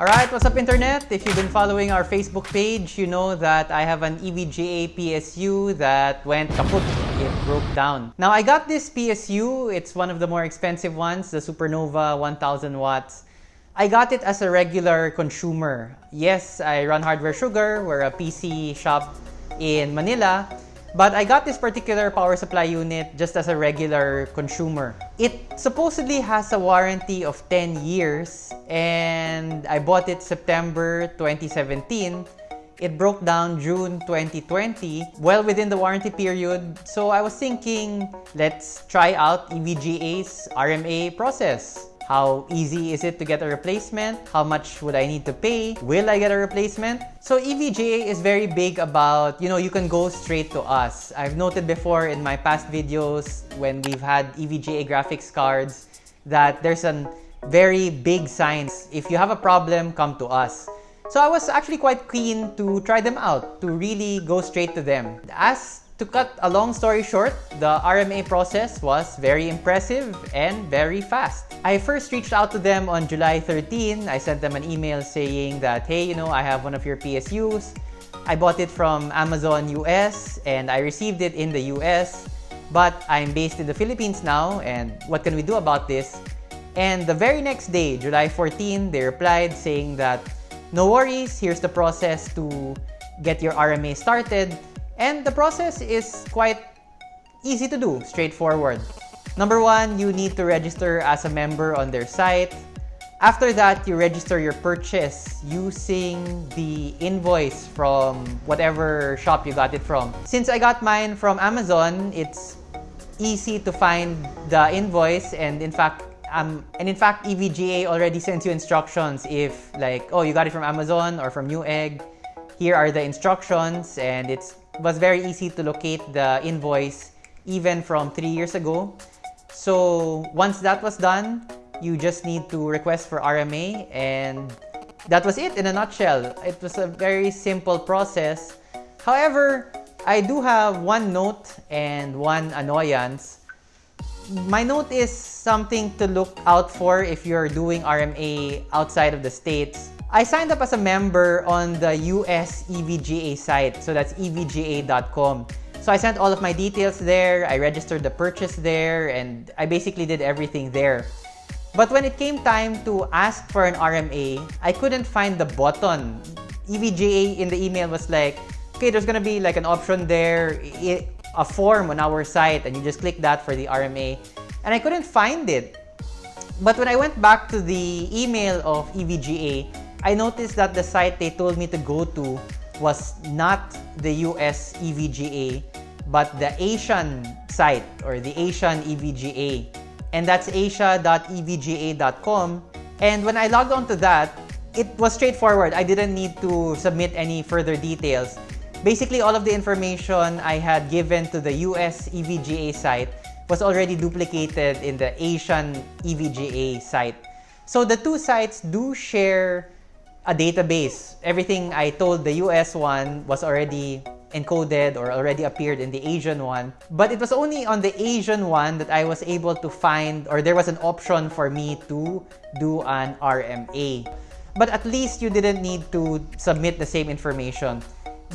Alright, what's up internet? If you've been following our Facebook page, you know that I have an EVGA PSU that went kaput. It broke down. Now I got this PSU, it's one of the more expensive ones, the Supernova 1000 watts. I got it as a regular consumer. Yes, I run Hardware Sugar, we're a PC shop in Manila, but I got this particular power supply unit just as a regular consumer. It supposedly has a warranty of 10 years and I bought it September 2017. It broke down June 2020, well within the warranty period. So I was thinking, let's try out EVGA's RMA process. How easy is it to get a replacement? How much would I need to pay? Will I get a replacement? So EVGA is very big about, you know, you can go straight to us. I've noted before in my past videos when we've had EVGA graphics cards that there's a very big signs. If you have a problem, come to us. So I was actually quite keen to try them out, to really go straight to them. As to cut a long story short, the RMA process was very impressive and very fast. I first reached out to them on July 13. I sent them an email saying that, hey, you know, I have one of your PSUs. I bought it from Amazon US and I received it in the US, but I'm based in the Philippines now and what can we do about this? And the very next day, July 14, they replied saying that, no worries, here's the process to get your RMA started. And the process is quite easy to do, straightforward. Number one, you need to register as a member on their site. After that, you register your purchase using the invoice from whatever shop you got it from. Since I got mine from Amazon, it's easy to find the invoice and in fact um, and in fact EVGA already sends you instructions if like oh you got it from Amazon or from Newegg here are the instructions and was very easy to locate the invoice even from three years ago. So once that was done you just need to request for RMA and that was it in a nutshell. It was a very simple process. However I do have one note and one annoyance. My note is something to look out for if you're doing RMA outside of the States. I signed up as a member on the US EVGA site, so that's evga.com. So I sent all of my details there, I registered the purchase there, and I basically did everything there. But when it came time to ask for an RMA, I couldn't find the button. EVGA in the email was like, okay, there's gonna be like an option there, a form on our site, and you just click that for the RMA. And I couldn't find it. But when I went back to the email of EVGA, I noticed that the site they told me to go to was not the US EVGA, but the Asian site or the Asian EVGA. And that's asia.evga.com. And when I logged on to that, it was straightforward. I didn't need to submit any further details. Basically, all of the information I had given to the US EVGA site was already duplicated in the Asian EVGA site. So the two sites do share a database. Everything I told the US one was already encoded or already appeared in the Asian one. But it was only on the Asian one that I was able to find or there was an option for me to do an RMA. But at least you didn't need to submit the same information.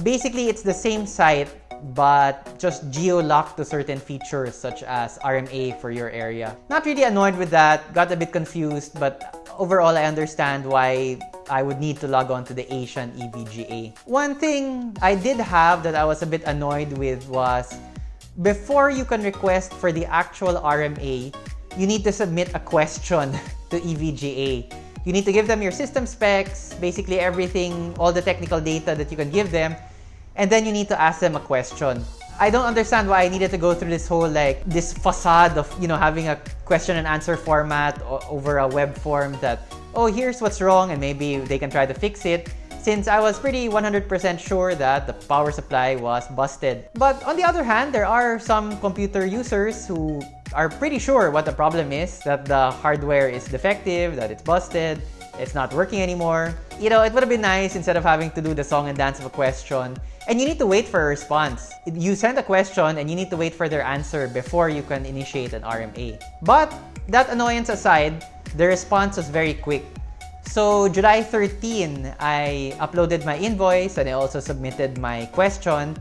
Basically, it's the same site but just geo-locked to certain features such as RMA for your area. Not really annoyed with that, got a bit confused, but overall I understand why I would need to log on to the Asian EVGA. One thing I did have that I was a bit annoyed with was before you can request for the actual RMA, you need to submit a question to EVGA. You need to give them your system specs, basically everything, all the technical data that you can give them, and then you need to ask them a question. I don't understand why I needed to go through this whole like this facade of you know having a question and answer format over a web form that oh here's what's wrong and maybe they can try to fix it since I was pretty 100% sure that the power supply was busted. But on the other hand, there are some computer users who are pretty sure what the problem is, that the hardware is defective, that it's busted, it's not working anymore. You know, it would have been nice instead of having to do the song and dance of a question. And you need to wait for a response. You send a question and you need to wait for their answer before you can initiate an RMA. But that annoyance aside, the response was very quick. So July 13, I uploaded my invoice and I also submitted my question.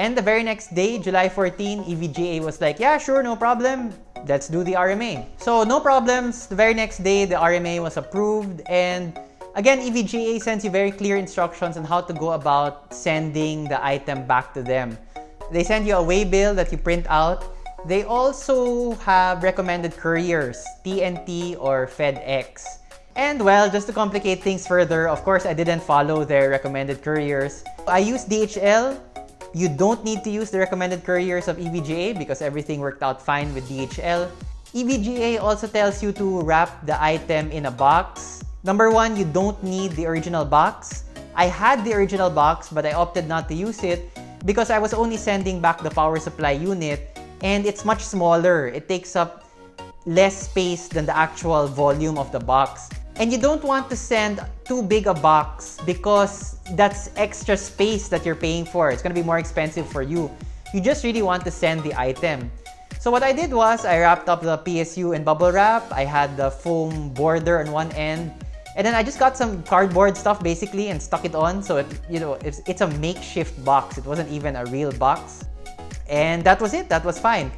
And the very next day, July 14, EVGA was like, yeah, sure, no problem. Let's do the RMA. So no problems. The very next day, the RMA was approved. And again, EVGA sends you very clear instructions on how to go about sending the item back to them. They send you a waybill that you print out. They also have recommended couriers, TNT or FedEx. And well, just to complicate things further, of course, I didn't follow their recommended couriers. I used DHL. You don't need to use the recommended couriers of EVGA because everything worked out fine with DHL. EVGA also tells you to wrap the item in a box. Number one, you don't need the original box. I had the original box, but I opted not to use it because I was only sending back the power supply unit and it's much smaller. It takes up less space than the actual volume of the box. And you don't want to send too big a box because that's extra space that you're paying for. It's going to be more expensive for you. You just really want to send the item. So what I did was I wrapped up the PSU in bubble wrap. I had the foam border on one end and then I just got some cardboard stuff basically and stuck it on. So, it, you know, it's, it's a makeshift box. It wasn't even a real box. And that was it. That was fine.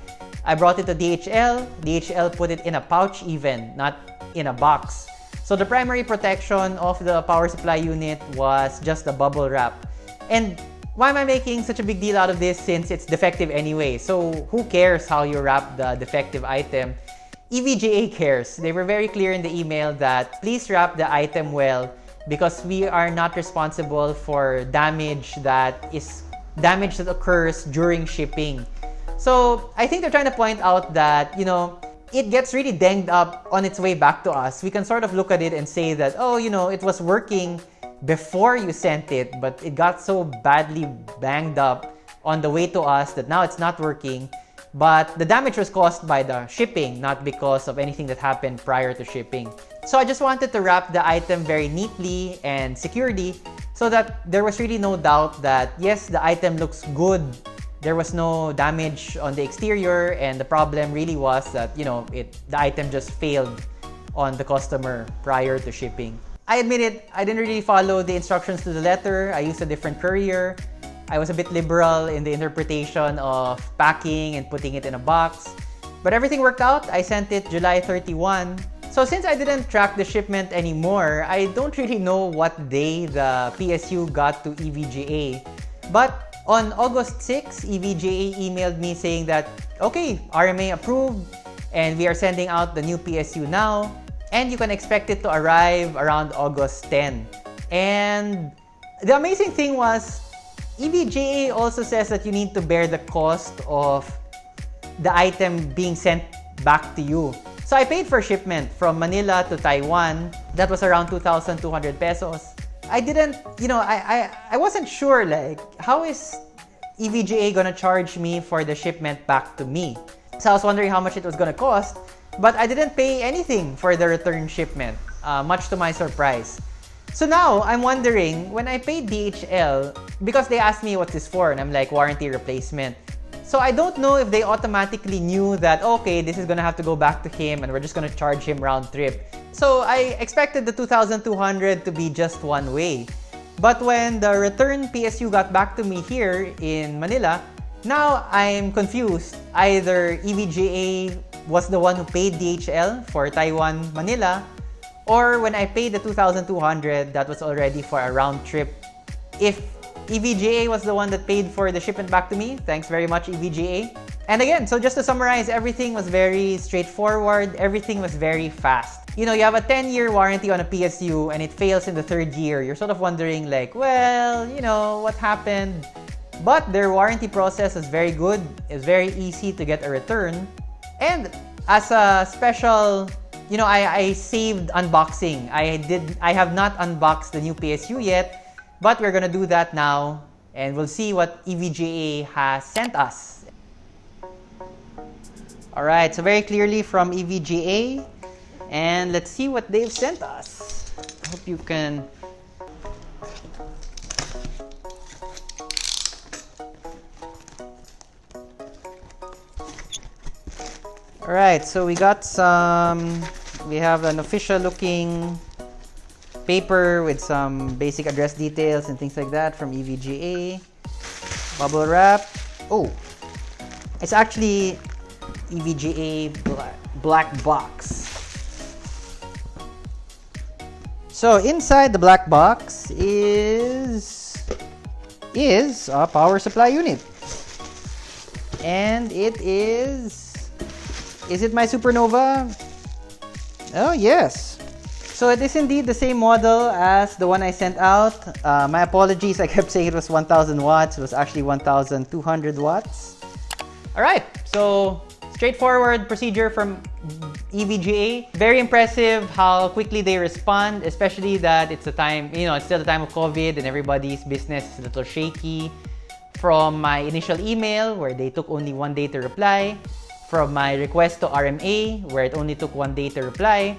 I brought it to DHL. DHL put it in a pouch even, not in a box. So the primary protection of the power supply unit was just the bubble wrap. And why am I making such a big deal out of this since it's defective anyway? So who cares how you wrap the defective item? EVGA cares. They were very clear in the email that please wrap the item well because we are not responsible for damage that is damage that occurs during shipping. So I think they're trying to point out that, you know, it gets really dinged up on its way back to us. We can sort of look at it and say that, oh, you know, it was working before you sent it, but it got so badly banged up on the way to us that now it's not working. But the damage was caused by the shipping, not because of anything that happened prior to shipping. So I just wanted to wrap the item very neatly and securely so that there was really no doubt that yes, the item looks good. There was no damage on the exterior and the problem really was that, you know, it the item just failed on the customer prior to shipping. I admit it, I didn't really follow the instructions to the letter. I used a different courier. I was a bit liberal in the interpretation of packing and putting it in a box. But everything worked out. I sent it July 31. So since I didn't track the shipment anymore, I don't really know what day the PSU got to EVGA. But on August 6, EVGA emailed me saying that, okay, RMA approved and we are sending out the new PSU now and you can expect it to arrive around August 10. And the amazing thing was EVGA also says that you need to bear the cost of the item being sent back to you. So I paid for shipment from Manila to Taiwan. That was around 2,200 pesos. I didn't, you know, I, I, I wasn't sure like, how is EVGA gonna charge me for the shipment back to me? So I was wondering how much it was gonna cost, but I didn't pay anything for the return shipment, uh, much to my surprise. So now, I'm wondering, when I paid DHL, because they asked me what this for, and I'm like, warranty replacement. So I don't know if they automatically knew that, okay, this is gonna have to go back to him and we're just gonna charge him round trip. So I expected the 2,200 to be just one way. But when the return PSU got back to me here in Manila, now I'm confused. Either EVGA was the one who paid DHL for Taiwan, Manila, or when I paid the 2,200, that was already for a round trip. If EVGA was the one that paid for the shipment back to me, thanks very much EVGA. And again, so just to summarize, everything was very straightforward. Everything was very fast. You know, you have a 10-year warranty on a PSU and it fails in the third year. You're sort of wondering like, well, you know, what happened? But their warranty process is very good. It's very easy to get a return. And as a special you know, I, I saved unboxing. I did. I have not unboxed the new PSU yet, but we're gonna do that now, and we'll see what EVGA has sent us. All right, so very clearly from EVGA, and let's see what they've sent us. I hope you can. All right, so we got some we have an official looking paper with some basic address details and things like that from EVGA. Bubble wrap. Oh, it's actually EVGA black, box. So inside the black box is is a power supply unit. And it is is it my Supernova? Oh yes. So it is indeed the same model as the one I sent out. Uh, my apologies, I kept saying it was 1000 watts. It was actually 1200 watts. All right, so straightforward procedure from EVGA. Very impressive how quickly they respond, especially that it's a time, you know, it's still the time of COVID and everybody's business is a little shaky. From my initial email where they took only one day to reply, from my request to RMA where it only took one day to reply,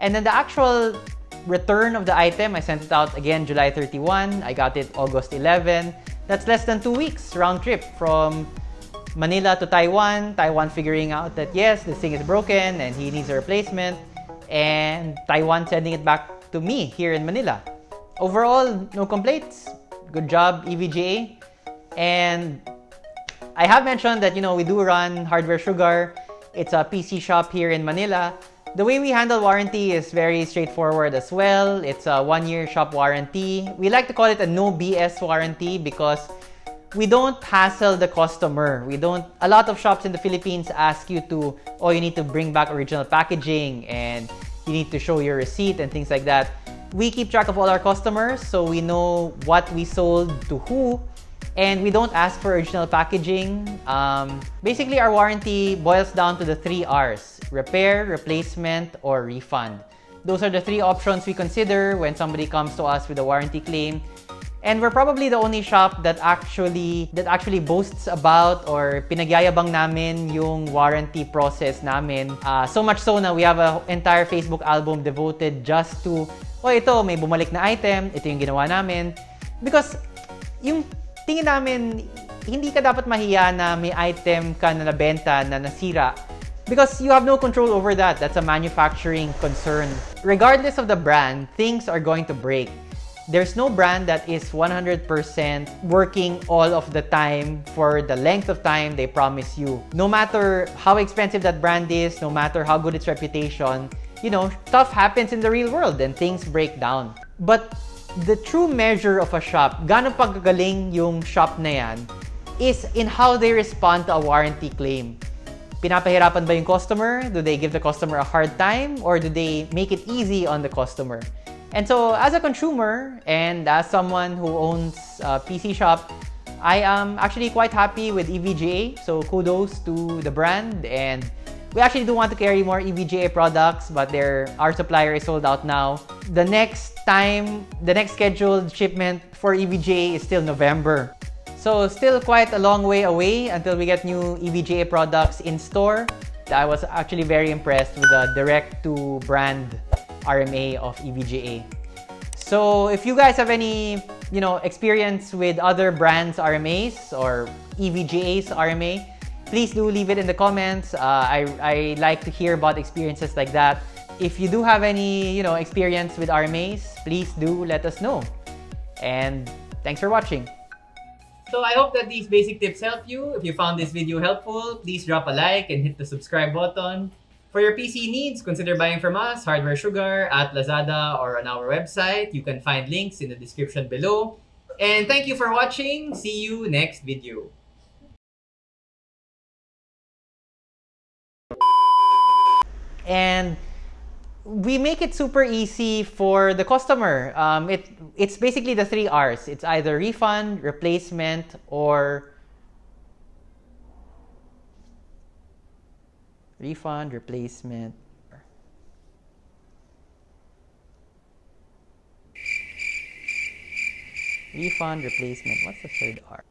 and then the actual return of the item, I sent it out again July 31. I got it August 11. That's less than two weeks round trip from Manila to Taiwan. Taiwan figuring out that yes, this thing is broken and he needs a replacement. And Taiwan sending it back to me here in Manila. Overall, no complaints. Good job, EVGA. And I have mentioned that, you know, we do run Hardware Sugar. It's a PC shop here in Manila. The way we handle warranty is very straightforward as well. It's a one-year shop warranty. We like to call it a no BS warranty because we don't hassle the customer. We don't, a lot of shops in the Philippines ask you to, oh, you need to bring back original packaging and you need to show your receipt and things like that. We keep track of all our customers so we know what we sold to who and we don't ask for original packaging. Um, basically, our warranty boils down to the three R's, repair, replacement, or refund. Those are the three options we consider when somebody comes to us with a warranty claim. And we're probably the only shop that actually that actually boasts about or pinagyayabang namin yung warranty process namin. Uh, so much so na we have an entire Facebook album devoted just to, oh ito, may bumalik na item, ito yung ginawa namin. Because yung tingin namin, hindi ka dapat mahiya na may item ka na nabenta na nasira because you have no control over that. That's a manufacturing concern. Regardless of the brand, things are going to break. There's no brand that is 100% working all of the time for the length of time they promise you. No matter how expensive that brand is, no matter how good its reputation, you know, stuff happens in the real world and things break down. But the true measure of a shop, gaano pagkagaling yung shop na yan, is in how they respond to a warranty claim. Pinapahirapan ba yung customer? Do they give the customer a hard time? Or do they make it easy on the customer? And so as a consumer and as someone who owns a PC shop, I am actually quite happy with EVGA. So kudos to the brand and we actually do want to carry more EVGA products, but our supplier is sold out now. The next time, the next scheduled shipment for EVGA is still November. So still quite a long way away until we get new EVGA products in store. I was actually very impressed with the direct-to-brand RMA of EVGA. So if you guys have any, you know, experience with other brands RMAs or EVGA's RMA, please do leave it in the comments. Uh, I, I like to hear about experiences like that. If you do have any, you know, experience with RMAs, please do let us know. And thanks for watching. So I hope that these basic tips help you. If you found this video helpful, please drop a like and hit the subscribe button. For your PC needs, consider buying from us, Hardware Sugar, at Lazada, or on our website. You can find links in the description below. And thank you for watching. See you next video. and we make it super easy for the customer. Um, it it's basically the three R's. It's either refund, replacement, or refund, replacement. Refund, replacement. What's the third R?